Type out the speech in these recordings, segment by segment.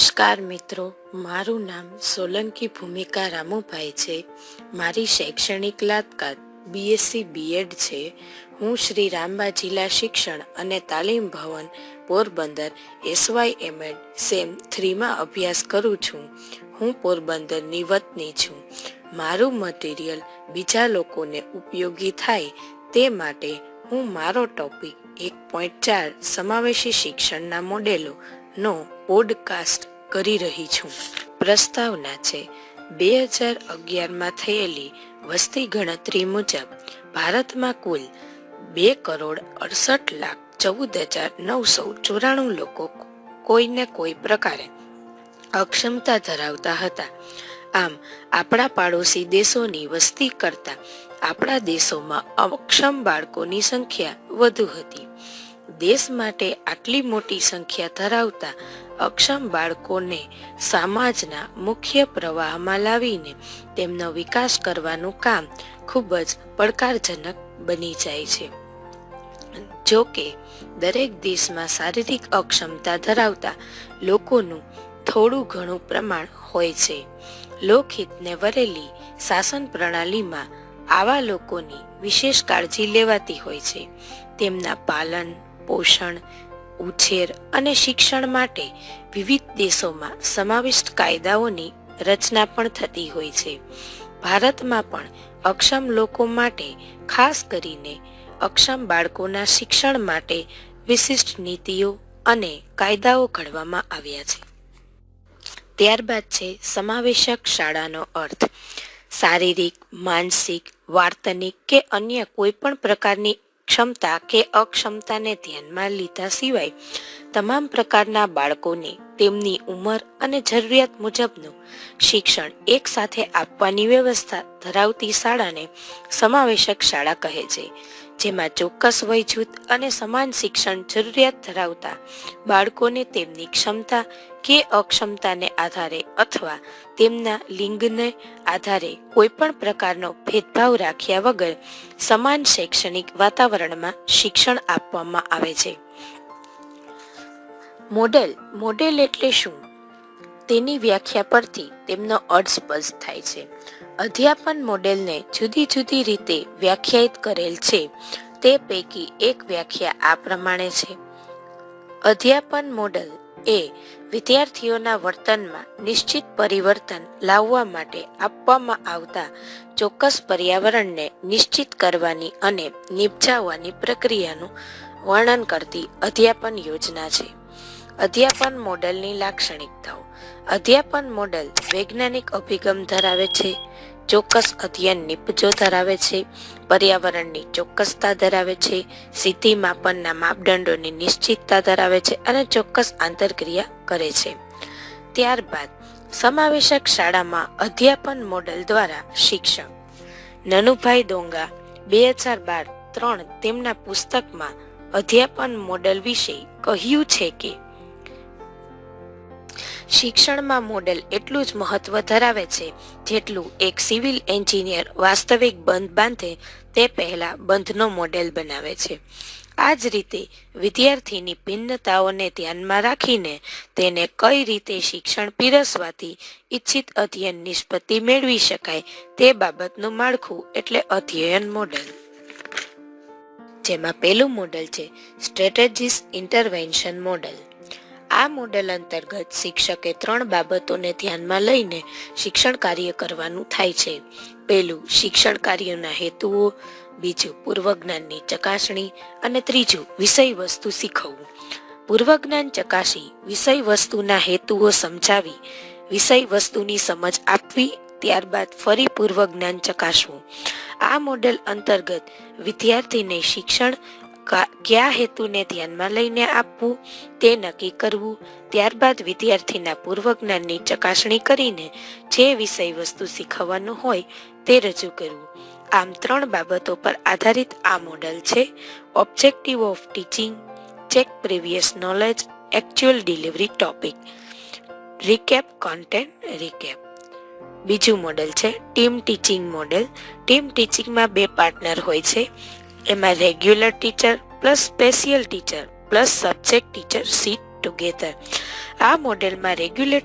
નમસ્કાર મિત્રો, મારું નામ સોલંકી ભૂમિકા રામુભાઈ છે. મારી શૈક્ષણિક લાતકાત બીએસસી બીએડ છે. હું શ્રી રામબા જિલ્લા શિક્ષણ અને તાલીમ ભવન, પોરબંદર એસવાય એમએડ સેમ થ્રીમાં અભ્યાસ કરું છું. હું પોરબંદરની વતની છું. મારું મટીરિયલ બીજા લોકોને ઉપયોગી થાય તે માટે હું મારો ટોપિક એક પોઈન્ટ ચાર સમાવેશી શિક્ષણના મોડેલો નો પોડકાસ્ટ કરી રહી છું. પ્રસ્તાવના છે, બે હજાર અગિયારમાં થયેલી વસ્તી ગણતરી મુજબ ભારતમાં કુલ બે કરોડ અડસઠ લાખ ચૌદ હજાર નવસો ચોરાણું લોકો કોઈને કોઈ પ્રકારે અક્ષમતા ધરાવતા હતા. આમ, આપણા પાડોશી દેશોની વસ્તી કરતા આપણા દેશોમાં અક્ષમ બાળકોની સંખ્યા વધુ હતી. દેશ માટે આટલી મોટી સંખ્યા ધરાવતા અક્ષમ બાળકોને સમાજના મુખ્ય પ્રવાહમાં લાવીને તેમનો વિકાસ કરવાનું કામ ખૂબ જ પડકારજનક બની જાય છે. જો કે દરેક દેશમાં શારીરિક અક્ષમતા ધરાવતા લોકોનું થોડું ઘણું પ્રમાણ હોય છે. લોકહિતને વરેલી શાસન પ્રણાલીમાં આવા લોકોની વિશેષ કાળજી લેવાતી હોય છે. તેમના પાલન પોષણ, ઉછેર અને શિક્ષણ માટે વિવિધ દેશોમાં સમાવિષ્ટ કાયદાઓની રચના પણ થતી હોય છે. ભારતમાં પણ અક્ષમ લોકો માટે, ખાસ કરીને અક્ષમ બાળકોના શિક્ષણ માટે વિશિષ્ટ નીતિઓ અને કાયદાઓ ઘડવામાં આવ્યા છે. ત્યારબાદ છે સમાવેશક શાળાનો અર્થ. શારીરિક, માનસિક, વાર્તનિક કે અન્ય કોઈ પણ પ્રકારની ક્ષમતા કે અક્ષમતાને ધ્યાનમાં લીધા સિવાય તમામ પ્રકારના બાળકોને તેમની ઉંમર અને જરૂરિયાત મુજબનું શિક્ષણ એક સાથે આપવાની વ્યવસ્થા ધરાવતી શાળાને સમાવેશક શાળા કહે છે. જેમાં ચોક્કસ વય જૂથ અને સમાન શિક્ષણ જરૂરિયાત ધરાવતા બાળકોને તેમની ક્ષમતા કે અક્ષમતાને આધારે અથવા તેમના લિંગને આધારે કોઈ પણ પ્રકારનો ભેદભાવ રાખ્યા વગર સમાન શૈક્ષણિક વાતાવરણમાં શિક્ષણ આપવામાં આવે છે. મોડેલ મોડેલ એટલે શું? તેની વ્યાખ્યા પરથી તેમનો અર્થ સ્પષ્ટ થાય છે. અધ્યાપન મોડેલને જુદી જુદી રીતે વ્યાખ્યાયિત કરેલ છે. તે પૈકી એક વ્યાખ્યા આ પ્રમાણે છે. અધ્યાપન મોડલ એ વિદ્યાર્થીઓના વર્તનમાં નિશ્ચિત પરિવર્તન લાવવા માટે આપવામાં આવતા ચોક્કસ પર્યાવરણને નિશ્ચિત કરવાની અને નિપજાવવાની પ્રક્રિયાનું વર્ણન કરતી અધ્યાપન યોજના છે. અધ્યાપન મોડેલની લાક્ષણિકતાઓ. અધ્યાપન મોડલ વૈજ્ઞાનિક અભિગમ ધરાવે છે. ચોક્કસ અધ્યયન નિપજો ધરાવે છે. પર્યાવરણની ચોક્કસતા ધરાવે છે. સિદ્ધિ માપનના માપદંડોની નિશ્ચિતતા ધરાવે છે અને ચોક્કસ આંતરક્રિયા કરે છે. ત્યારબાદ સમાવેશક શાળામાં અધ્યાપન મોડલ દ્વારા શિક્ષક નનુભાઈ ડોંગા, બે હજાર બાર ત્રણ તેમના પુસ્તકમાં અધ્યાપન મોડલ વિશે કહ્યું છે કે શિક્ષણમાં મોડેલ એટલું જ મહત્વ ધરાવે છે, જેટલું એક સિવિલ એન્જિનિયર વાસ્તવિક બંધ બાંધે તે પહેલા બંધનો મોડેલ બનાવે છે. આ જ રીતે વિદ્યાર્થીની ભિન્નતાઓને ધ્યાનમાં રાખીને તેને કઈ રીતે શિક્ષણ પીરસવાથી ઈચ્છિત અધ્યયન નિષ્પત્તિ મેળવી શકાય તે બાબતનું માળખું એટલે અધ્યયન મોડેલ. જેમાં પહેલું મોડેલ છે સ્ટ્રેટેજીસ ઇન્ટરવેન્શન મોડેલ. આ મોડેલ અંતર્ગત શિક્ષકે ત્રણ બાબતોને ધ્યાનમાં લઈને શિક્ષણ કાર્ય કરવાનું થાય છે. પહેલું, શિક્ષણ કાર્યના હેતુઓ, બીજું, પૂર્વજ્ઞાનની ચકાસણી અને ત્રીજું વિષય વસ્તુ શીખવવું. પૂર્વજ્ઞાન ચકાસી વિષય વસ્તુના હેતુઓ સમજાવી વિષય વસ્તુની સમજ આપવી, ત્યારબાદ ફરી પૂર્વજ્ઞાન ચકાસવું. આ મોડેલ અંતર્ગત વિદ્યાર્થીને શિક્ષણ કયા હેતુને ધ્યાનમાં લઈને આપવું તે નક્કી કરવું. ત્યારબાદ વિદ્યાર્થીના પૂર્વજ્ઞાનની ચકાસણી કરીને જે વિષય વસ્તુ શીખવવાનું હોય તે રજૂ કરવું. આમ ત્રણ બાબતો પર આધારિત આ મોડલ છે. Objective of teaching, check previous knowledge, actual delivery topic. Recap content recap. બીજું મોડેલ છે ટીમ ટીચિંગ મોડેલ. ટીમ ટીચિંગમાં બે પાર્ટનર હોય છે. એમાં regular teacher plus special teacher plus subject teacher sit together આ મોડેલમાં રેગ્યુલર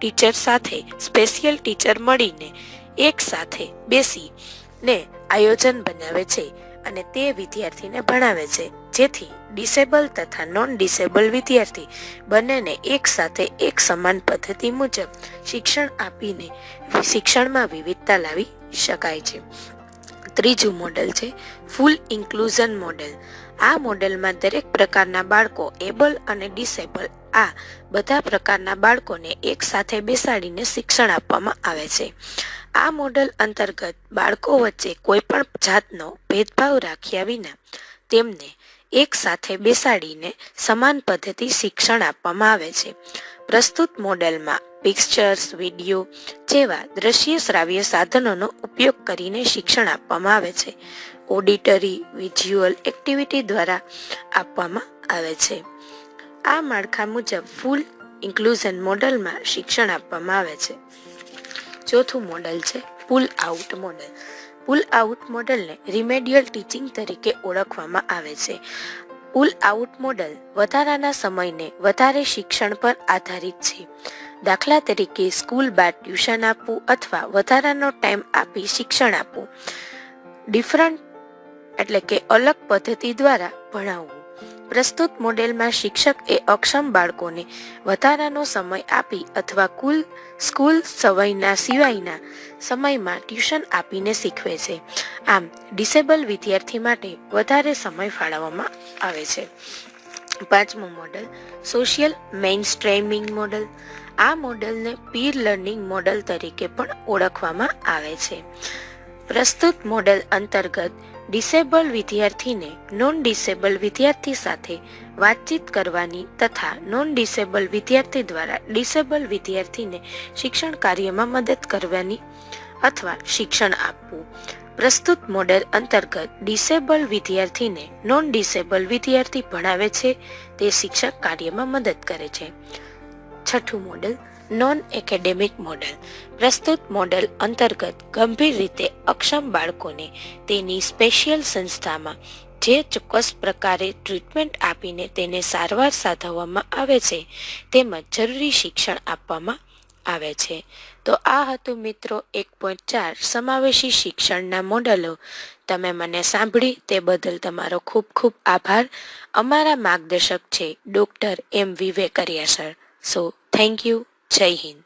ટીચર સાથે સ્પેશિયલ ટીચર મળીને એક સાથે બેસીને આયોજન બનાવે છે અને તે વિદ્યાર્થીને ભણાવે છે. જેથી ડિસેબલ તથા નોન ડિસેબલ વિદ્યાર્થી બંનેને એક સાથે એક સમાન પદ્ધતિ મુજબ શિક્ષણ આપીને શિક્ષણમાં વિવિધતા લાવી શકાય છે. ત્રીજું મોડેલ છે ફૂલ ઇન્ક્લુઝન મોડેલ આ મોડેલમાં દરેક પ્રકારના બાળકો એબલ અને ડિસેબલ આ બધા પ્રકારના બાળકોને એક સાથે બેસાડીને શિક્ષણ આપવામાં આવે છે. આ મોડેલ અંતર્ગત બાળકો વચ્ચે કોઈપણ જાતનો ભેદભાવ રાખ્યા વિના તેમને એક સાથે બેસાડીને સમાન પદ્ધતિ શિક્ષણ આપવામાં આવે છે. પ્રસ્તુત મોડેલમાં પિક્ચર્સ વીડિયો જેવા દ્રશ્ય શ્રાવ્ય સાધનોનો ઉપયોગ કરીને શિક્ષણ આપવામાં આવે છે. ઓડિટરી વિઝ્યુઅલ એક્ટિવિટી દ્વારા આપવામાં આવે છે. આ માળખા મુજબ ફૂલ ઇન્ક્લુઝન મોડલમાં શિક્ષણ આપવામાં આવે છે. ચોથું મોડલ છે pull out model pull out મોડલને રિમેડિયલ ટીચિંગ તરીકે ઓળખવામાં આવે છે. પુલ આઉટ મોડલ વધારાના સમયને વધારે શિક્ષણ પર આધારિત છે. દાખલા તરીકે સ્કૂલ બાદ ટ્યુશન આપવું અથવા વધારાનો ટાઈમ આપી શિક્ષણ આપવું. ડિફરન્ટ એટલે કે અલગ પદ્ધતિ દ્વારા ભણાવવું. પ્રસ્તુત મોડેલમાં શિક્ષક એ અક્ષમ બાળકોને વધારાનો સમય આપી અથવા કુલ સ્કૂલ સવયના સિવાયના સમયમાં ટ્યુશન આપીને શીખવે છે. આમ, ડિસેબલ વિદ્યાર્થી માટે વધારે સમય ફાળવવામાં આવે છે. પાંચમું model, social mainstreaming model. આ મોડલને પીર લર્નિંગ મોડલ તરીકે પણ ઓળખવામાં આવે છે. પ્રસ્તુત મોડેલ અંતર્ગત ડિસેબલ વિદ્યાર્થીને નોન ડિસેબલ વિદ્યાર્થી સાથે વાતચીત કરવાની તથા નોન ડિસેબલ વિદ્યાર્થી દ્વારા ડિસેબલ વિદ્યાર્થીને શિક્ષણ કાર્યમાં મદદ કરવાની અથવા શિક્ષણ આપવું. પ્રસ્તુત મોડેલ અંતર્ગત ડિસેબલ વિદ્યાર્થીને નોન ડિસેબલ વિદ્યાર્થી ભણાવે છે તે શિક્ષક કાર્યમાં મદદ કરે છે. છઠ્ઠું મોડેલ નોન એકેડેમિક મોડલ પ્રસ્તુત મોડલ અંતર્ગત ગંભીર રીતે અક્ષમ બાળકોને તેની સ્પેશિયલ સંસ્થામાં જે ચોક્કસ પ્રકારે ટ્રીટમેન્ટ આપીને તેને સારવાર સાધવવામાં આવે છે, તેમજ જરૂરી શિક્ષણ આપવામાં આવે છે. તો આ હતું મિત્રો એક પોઈન્ટ ચાર સમાવેશી શિક્ષણના મોડલો તમે મને સાંભળી તે બદલ તમારો ખૂબ ખૂબ આભાર. અમારા માર્ગદર્શક છે doctor M Vivekaria sir so thank you જય હિન્દ